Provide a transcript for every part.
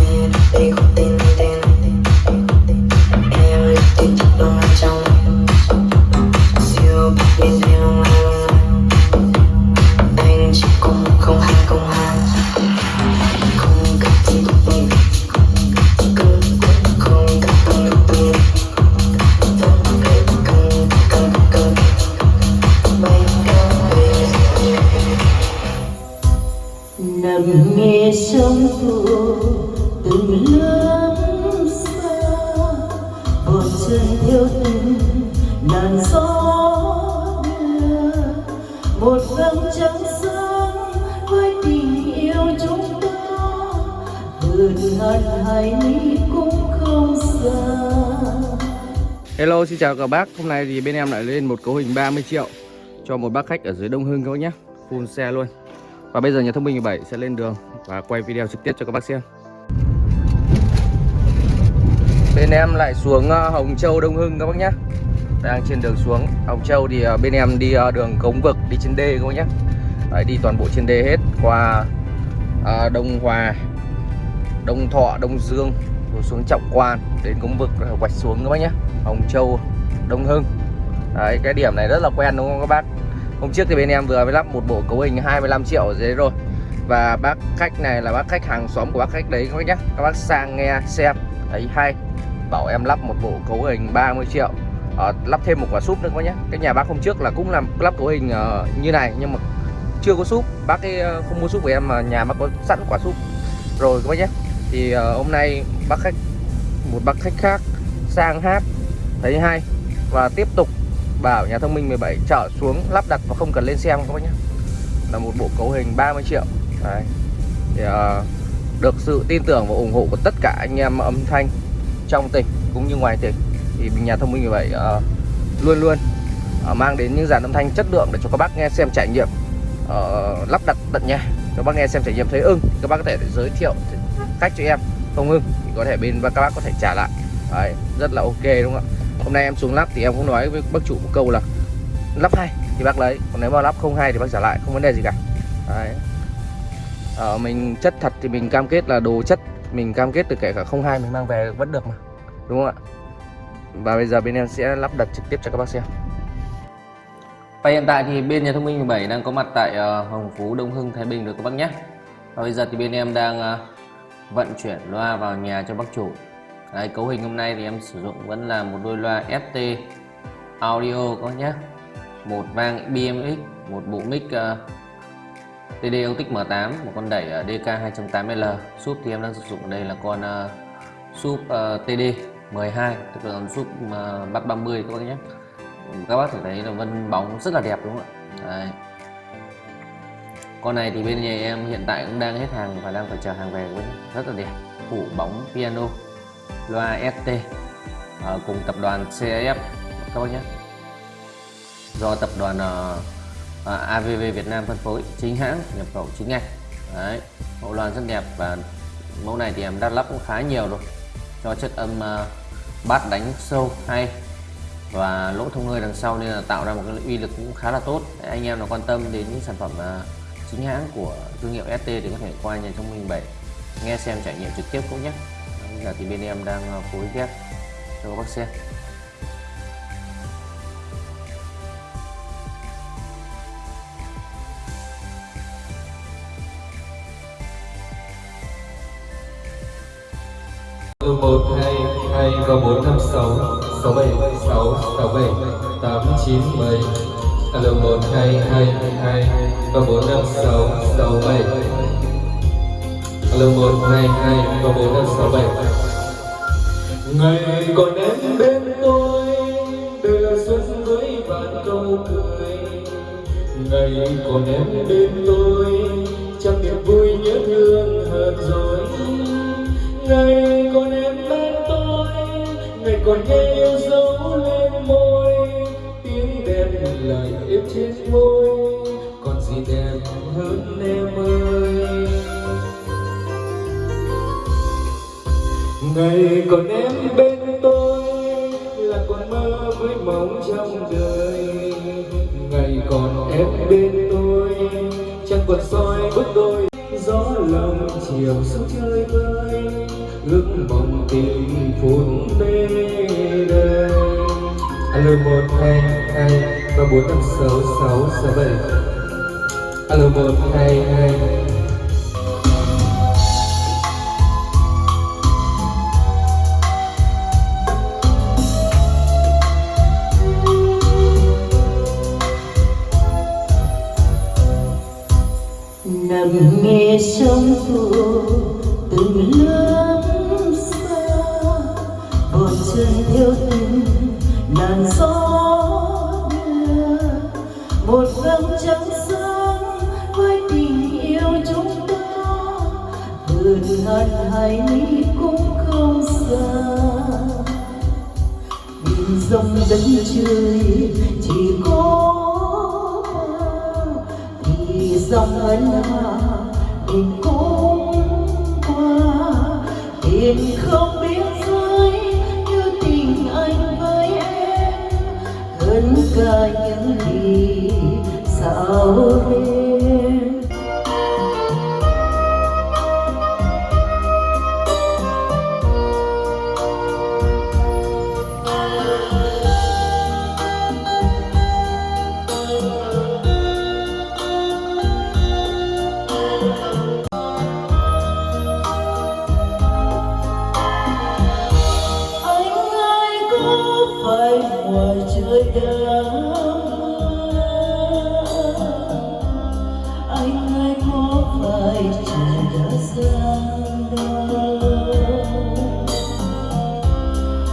nghe đây không tin Hello xin chào các bác. Hôm nay thì bên em lại lên một cấu hình 30 triệu Cho một bác khách ở dưới Đông Hưng các bác nhé. Full xe luôn. Và bây giờ nhà thông minh 17 sẽ lên đường Và quay video trực tiếp cho các bác xem. Bên em lại xuống ờ, Hồng Châu Đông Hưng các bác nhé. Đang trên đường xuống. Hồng Châu thì ờ, bên em đi ờ, đường cống vực Đi trên đê các bác nhé. Đấy, Đi toàn bộ trên đê hết. Qua Đông Hòa Đông Thọ, Đông Dương rồi xuống Trọng Quan đến cống vực quạch xuống các bác nhé. Hồng Châu, Đông Hưng. Đấy, cái điểm này rất là quen đúng không các bác? Hôm trước thì bên em vừa mới lắp một bộ cấu hình 25 triệu ở dưới rồi. Và bác khách này là bác khách hàng xóm của bác khách đấy các bác nhé. Các bác sang nghe xem thấy hay. Bảo em lắp một bộ cấu hình 30 triệu. À, Lắp thêm một quả súp nữa các bác nhé. Cái nhà bác hôm trước là cũng làm lắp cấu hình uh, như này Nhưng mà chưa có súp. Bác ấy ờ, không mua súp của em mà nhà bác có sẵn quả súp. Rồi các bác nhé thì uh, hôm nay bác khách một bác khách khác sang hát thấy hay. Và tiếp tục bảo nhà thông minh 17 trở xuống lắp đặt và không cần lên xem các bác nhé. Là một bộ cấu hình 30 triệu. Đấy. Thì, uh, được sự tin tưởng và ủng hộ của tất cả anh em âm thanh trong tỉnh cũng như ngoài tỉnh thì nhà thông minh 17 uh, ờ, luôn luôn uh, mang đến những dàn âm thanh chất lượng để cho các bác nghe xem trải nghiệm uh, lắp đặt tận nhà. Các bác nghe xem trải nghiệm thấy ưng các bác có thể giới thiệu cách cho em. Không hưng thì có thể bên các bác có thể trả lại. Đấy, rất là ok đúng không ạ? Hôm nay em xuống lắp thì em cũng nói với bác chủ một câu là lắp hay thì bác lấy còn nếu mà lắp không hay thì bác trả lại không vấn đề gì cả. Đấy. Ờ, mình chất thật thì mình cam kết là đồ chất mình cam kết từ kể cả không hai mình mang về vẫn được mà. Đúng không ạ? Và bây giờ bên em sẽ lắp đặt trực tiếp cho các bác xem. Và hiện tại thì bên nhà thông minh 17 đang có mặt tại ờ, Hồng Phú Đông Hưng Thái Bình được các bác nhé. Và bây giờ thì bên em đang ờ, vận chuyển loa vào nhà cho bác chủ. Đấy, cấu hình hôm nay thì em sử dụng vẫn là một đôi loa FT audio có nhé. Một vang BMX một bộ mic ờ, uh, TD Autic M8 một con đẩy uh, DK 2.8L súp thì em đang sử dụng ở đây là con uh, súp uh, TD 12 tức là con súp uh, bắt 30 các bác nhé. Các bác thể thấy là vân bóng rất là đẹp đúng không ạ? Đấy con này thì bên nhà em hiện tại cũng đang hết hàng và đang phải chờ hàng về với rất là đẹp. Phủ bóng piano loa ST ở ờ, cùng tập đoàn CF các bác nhé. Do tập đoàn ờ, ờ, uh, AVV Việt Nam phân phối chính hãng nhập khẩu chính ngạch. Đấy, mẫu loa rất đẹp và mẫu này thì em đã lắp cũng khá nhiều rồi cho chất âm uh, bát đánh sâu hay và lỗ thông hơi đằng sau nên là tạo ra một cái uy lực cũng khá là tốt. Anh em nào quan tâm đến những sản phẩm uh, chính hãng của thương hiệu ST thì có thể qua nhà thông minh 7 nghe xem trải nghiệm trực tiếp cũng nhé. Bây giờ thì bên em đang ờ, phối ghép cho các bác xem. Từ một, hai hai và bốn, năm, sáu. Sáu bảy, sáu sáu bảy, tám, chín, mười alo, một, hai hai hai và bốn, năm, sáu sáu, bảy. Alo, một, hai hai và bốn, năm, sáu, bảy. Ngày còn em bên tôi đưa xuân với vạn câu cười. Ngày còn em bên tôi chẳng niềm vui nhớ thương hơn rồi ngày ngày còn em bên tôi là còn mơ với mong trong đời. Ngày còn em bên tôi, chẳng còn soi bước đôi. Gió lòng chiều xuống chơi vơi, ước mong tìm phút mê đây alo một, hai hai, ba, bốn, năm, sáu sáu sáu, bảy. Alo một, hai hai nằm nghe sóng thu từng lớp xa. Bước chân theo từng làn gió đưa. Một vầng trăng sáng với tình yêu chúng ta. Vượt ngàn hải lý cũng không xa. Nhìn dòng đất trời chỉ có dòng ân hà tình cũng qua. Tình không biết giới như tình anh với em hơn cả những gì sao đêm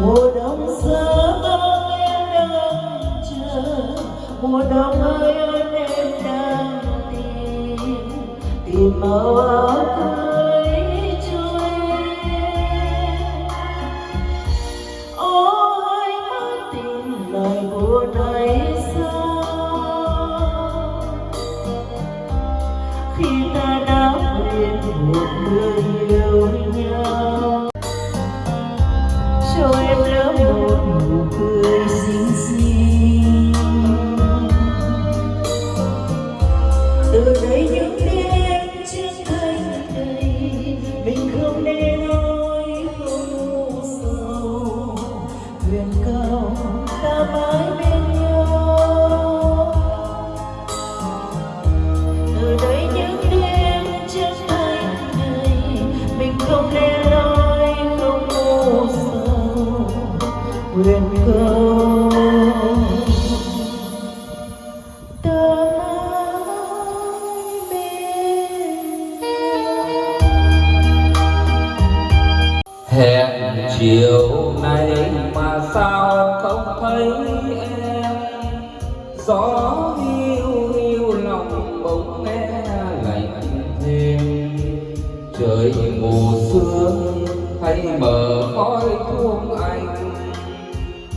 mùa đông xa băng em đang chờ. Mùa đông ơi em đang tìm. Tìm màu áo cưới một nụ hẹn chiều nay mà sao không thấy em? Gió hiu hiu lòng bỗng nghe lạnh thêm. Trời mù sương, hay mờ khói thuốc anh?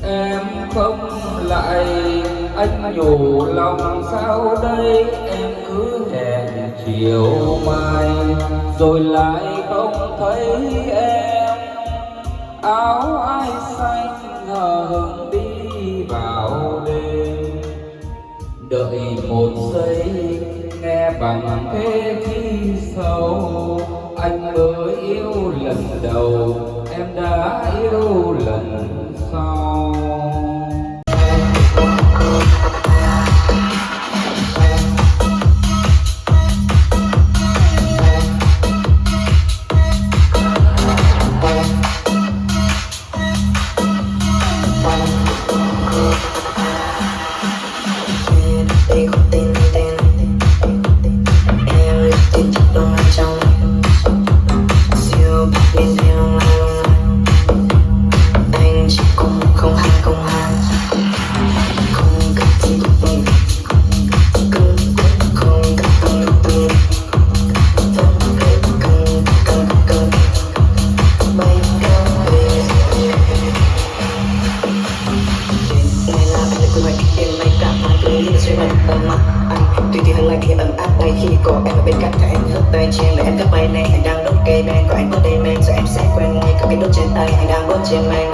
Em không lại, anh nhủ lòng sao đây? Em cứ hẹn chiều mai, rồi lại không thấy em áo ai xanh ngờ hừng đi vào đêm. Đợi một giây, nghe bằng thế khi sâu, anh mới yêu lần đầu, em đã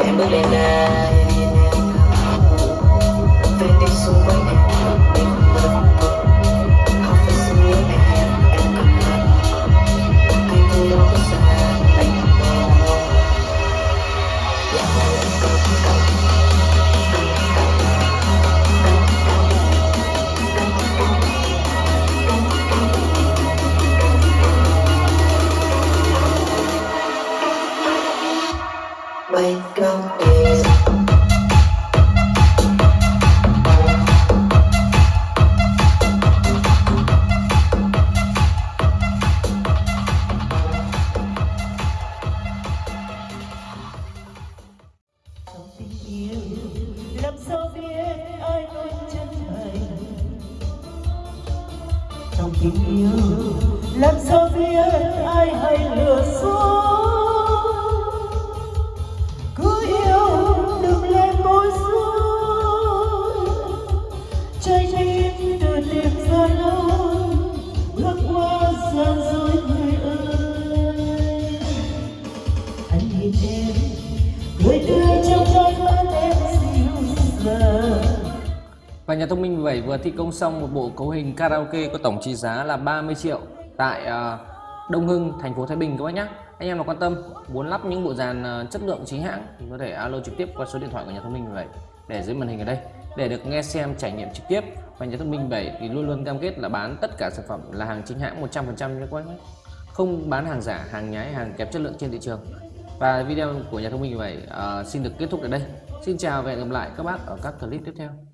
em bước lên đây. sao biết ai anh chân thành trong tình yêu làm sao biết ai hay lừa dối cứ yêu đừng lên môi dối trái tim từ tim ra lâu Và nhà thông minh 17 vừa thi công xong một bộ cấu hình karaoke có tổng trị giá là 30 triệu tại ờ, Đông Hưng, thành phố Thái Bình các bác nhé. Anh em nào quan tâm muốn lắp những bộ dàn ờ, chất lượng chính hãng thì có thể alo trực tiếp qua số điện thoại của nhà thông minh 17 để dưới màn hình ở đây để được nghe xem trải nghiệm trực tiếp. Và nhà thông minh 17 thì luôn luôn cam kết là bán tất cả sản phẩm là hàng chính hãng 100% nhé các bác nhé. Không bán hàng giả, hàng nhái, hàng kém chất lượng trên thị trường. Và video của nhà thông minh 17 uh, ờ, xin được kết thúc tại đây. Xin chào và hẹn gặp lại các bác ở các clip tiếp theo.